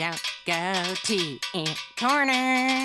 don't go to Ant Corner.